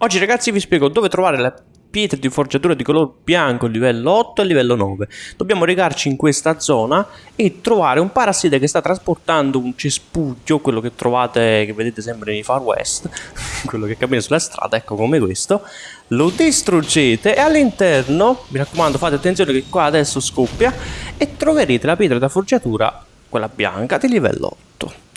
Oggi ragazzi vi spiego dove trovare le pietre di forgiatura di color bianco livello 8 e livello 9. Dobbiamo recarci in questa zona e trovare un parassite che sta trasportando un cespuglio, quello che trovate, che vedete sempre nei Far West, quello che cammina sulla strada, ecco come questo. Lo distruggete e all'interno, mi raccomando fate attenzione che qua adesso scoppia, e troverete la pietra da forgiatura, quella bianca, di livello 8.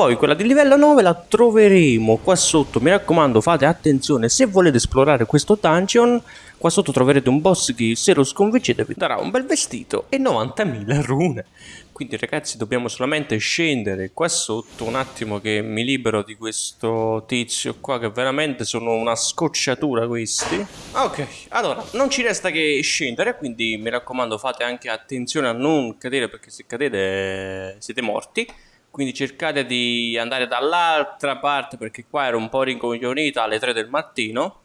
Poi quella di livello 9 la troveremo qua sotto, mi raccomando fate attenzione, se volete esplorare questo dungeon, qua sotto troverete un boss che se lo sconfiggete vi darà un bel vestito e 90.000 rune. Quindi ragazzi dobbiamo solamente scendere qua sotto, un attimo che mi libero di questo tizio qua che veramente sono una scocciatura questi. Ok, allora non ci resta che scendere, quindi mi raccomando fate anche attenzione a non cadere perché se cadete siete morti quindi cercate di andare dall'altra parte perché qua ero un po' rincoglionita alle 3 del mattino.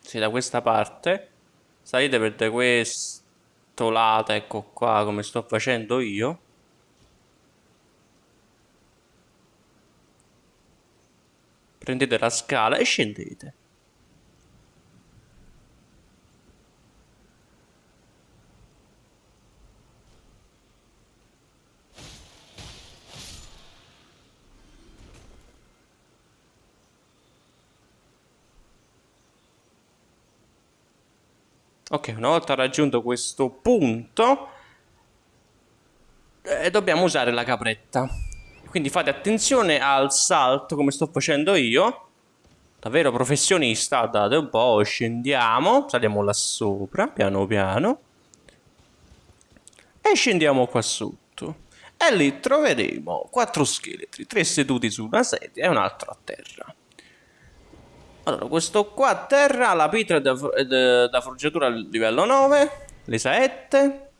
Se da questa parte. Salite per questo lato ecco qua come sto facendo io. Prendete la scala e scendete Ok, una volta raggiunto questo punto eh, dobbiamo usare la capretta. Quindi fate attenzione al salto come sto facendo io. Davvero professionista, date un po', scendiamo, saliamo là sopra, piano piano. E scendiamo qua sotto. E lì troveremo quattro scheletri, tre seduti su una sedia e un altro a terra. Allora, questo qua terra, la pietra da, da, da forgiatura livello 9, le saette,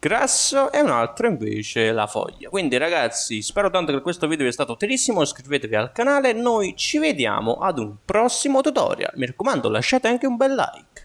grasso e un altro invece la foglia. Quindi ragazzi, spero tanto che questo video sia stato utilissimo, iscrivetevi al canale, noi ci vediamo ad un prossimo tutorial. Mi raccomando, lasciate anche un bel like.